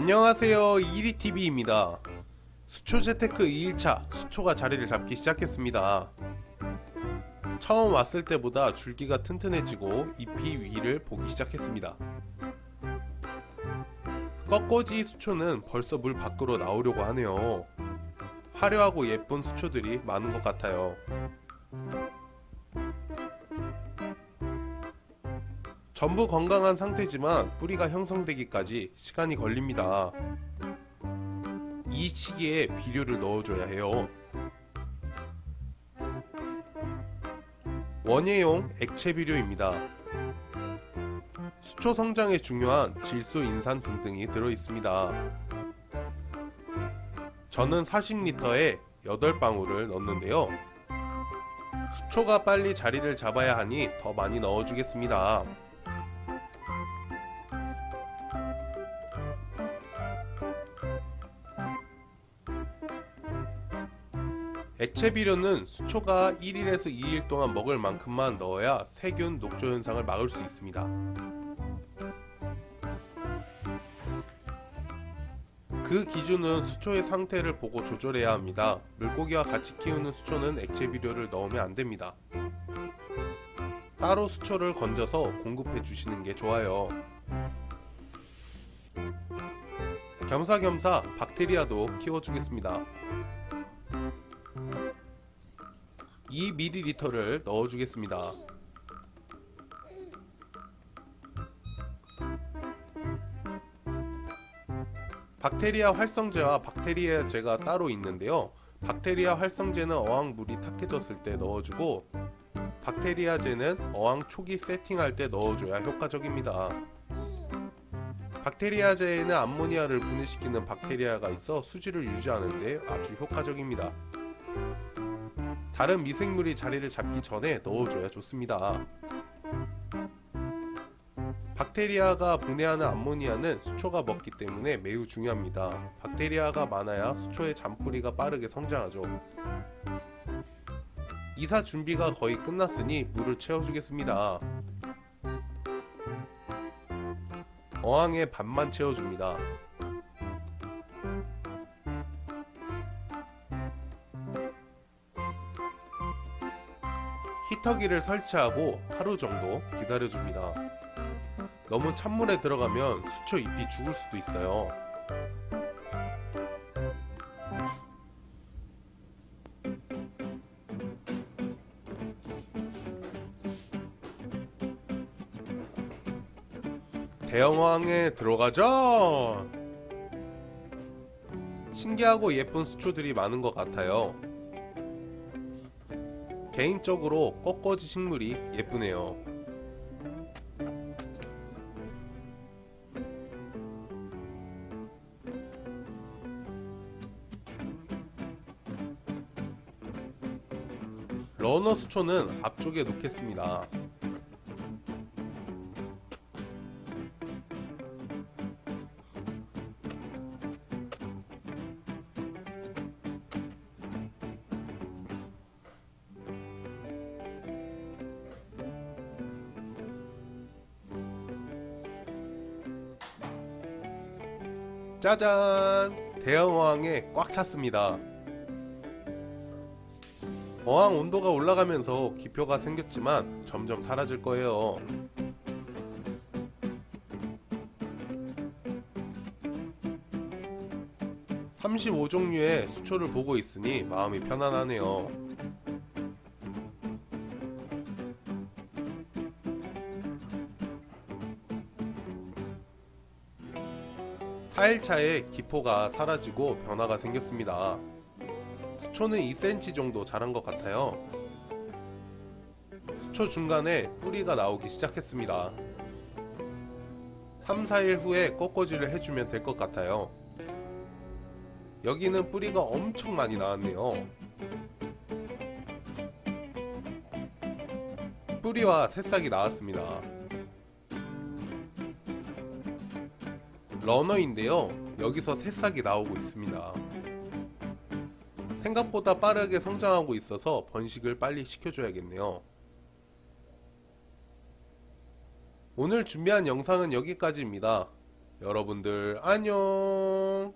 안녕하세요. 이리TV입니다. 수초 재테크 2일차 수초가 자리를 잡기 시작했습니다. 처음 왔을 때보다 줄기가 튼튼해지고 잎이 위를 보기 시작했습니다. 꺾어지 수초는 벌써 물 밖으로 나오려고 하네요. 화려하고 예쁜 수초들이 많은 것 같아요 전부 건강한 상태지만 뿌리가 형성되기까지 시간이 걸립니다. 이 시기에 비료를 넣어줘야 해요. 원예용 액체 비료입니다. 수초 성장에 중요한 질소, 인산 등등이 들어있습니다. 저는 40리터에 8방울을 넣는데요. 수초가 빨리 자리를 잡아야 하니 더 많이 넣어주겠습니다. 액체 비료는 수초가 1일에서 2일 동안 먹을 만큼만 넣어야 세균 녹조 현상을 막을 수 있습니다. 그 기준은 수초의 상태를 보고 조절해야 합니다. 물고기와 같이 키우는 수초는 액체 비료를 넣으면 안됩니다. 따로 수초를 건져서 공급해 주시는 게 좋아요. 겸사겸사 박테리아도 키워주겠습니다. 2ml를 넣어주겠습니다. 박테리아 활성제와 박테리아제가 따로 있는데요. 박테리아 활성제는 어항물이 탁해졌을 때 넣어주고 박테리아제는 어항 초기 세팅할 때 넣어줘야 효과적입니다. 박테리아제에는 암모니아를 분해시키는 박테리아가 있어 수질을 유지하는데 아주 효과적입니다. 다른 미생물이 자리를 잡기 전에 넣어줘야 좋습니다. 박테리아가 분해하는 암모니아는 수초가 먹기 때문에 매우 중요합니다. 박테리아가 많아야 수초의 잔뿌리가 빠르게 성장하죠. 이사 준비가 거의 끝났으니 물을 채워주겠습니다. 어항에 반만 채워줍니다. 히터기를 설치하고 하루 정도 기다려줍니다. 너무 찬물에 들어가면 수초 잎이 죽을 수도 있어요. 대형어항에 들어가자! 신기하고 예쁜 수초들이 많은 것 같아요. 개인적으로 꺾어지 식물이 예쁘네요. 러너 수초는 앞쪽에 놓겠습니다. 짜잔! 대형 어항에 꽉 찼습니다. 어항 온도가 올라가면서 기표가 생겼지만 점점 사라질 거예요. (35종류의) 수초를 보고 있으니 마음이 편안하네요. 4일차에 기포가 사라지고 변화가 생겼습니다. 수초는 2cm 정도 자란 것 같아요. 수초 중간에 뿌리가 나오기 시작했습니다. 3, 4일 후에 꺾어지를 해주면 될 것 같아요. 여기는 뿌리가 엄청 많이 나왔네요. 뿌리와 새싹이 나왔습니다. 러너인데요. 여기서 새싹이 나오고 있습니다. 생각보다 빠르게 성장하고 있어서 번식을 빨리 시켜줘야겠네요. 오늘 준비한 영상은 여기까지입니다. 여러분들 안녕